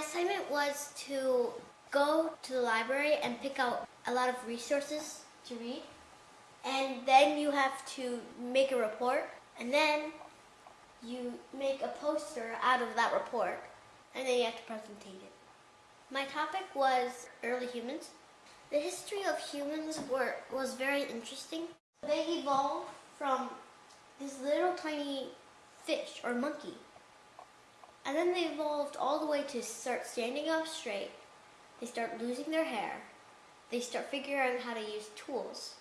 assignment was to go to the library and pick out a lot of resources to read. And then you have to make a report. And then you make a poster out of that report. And then you have to presentate it. My topic was early humans. The history of humans were, was very interesting. They evolved from this little tiny fish or monkey. And then they evolved all the way to start standing up straight. They start losing their hair. They start figuring out how to use tools.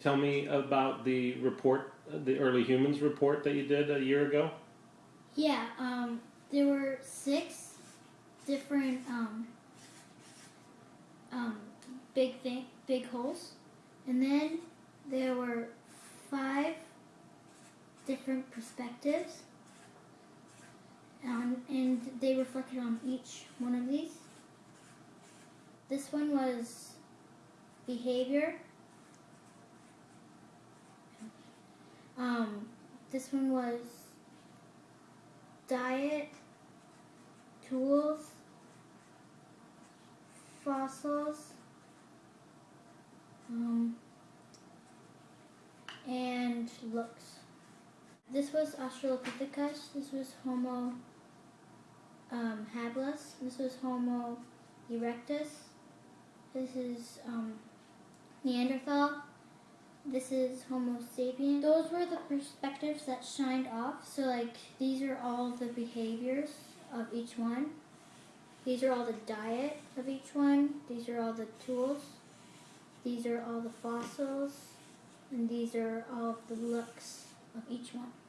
Tell me about the report, the early humans report that you did a year ago. Yeah, um, there were six different um, um, big thing, big holes, and then there were five different perspectives, um, and they reflected on each one of these. This one was behavior. Um, this one was diet, tools, fossils, um, and looks. This was Australopithecus. This was Homo um, habilis. This was Homo erectus. This is um, Neanderthal. This is Homo sapien. Those were the perspectives that shined off. So like these are all the behaviors of each one. These are all the diet of each one. These are all the tools. These are all the fossils. And these are all the looks each one.